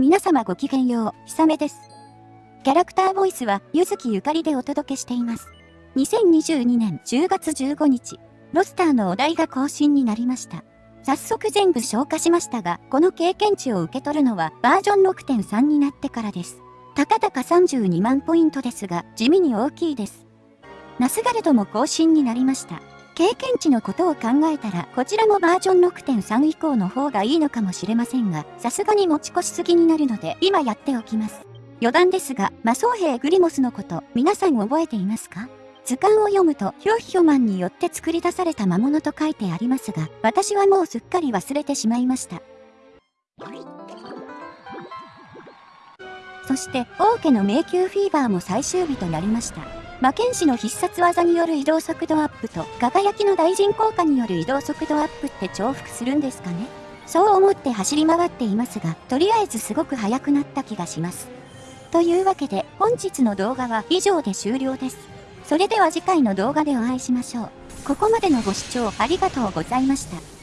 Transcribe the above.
皆様ごきげんよう、ひさめです。キャラクターボイスは、ゆずきゆかりでお届けしています。2022年10月15日、ロスターのお題が更新になりました。早速全部消化しましたが、この経験値を受け取るのはバージョン6.3になってからです。たかだか32万ポイントですが、地味に大きいです。ナスガルドも更新になりました。経験値のことを考えたら、こちらもバージョン6.3以降の方がいいのかもしれませんが、さすがに持ち越しすぎになるので、今やっておきます。余談ですが、魔装兵グリモスのこと、皆さん覚えていますか？図鑑を読むと、ヒョヒョマンによって作り出された魔物と書いてありますが、私はもうすっかり忘れてしまいました。そして、王家の迷宮フィーバーも最終日となりました。魔剣士の必殺技による移動速度アップと輝きの大臣効果による移動速度アップって重複するんですかねそう思って走り回っていますが、とりあえずすごく速くなった気がします。というわけで本日の動画は以上で終了です。それでは次回の動画でお会いしましょう。ここまでのご視聴ありがとうございました。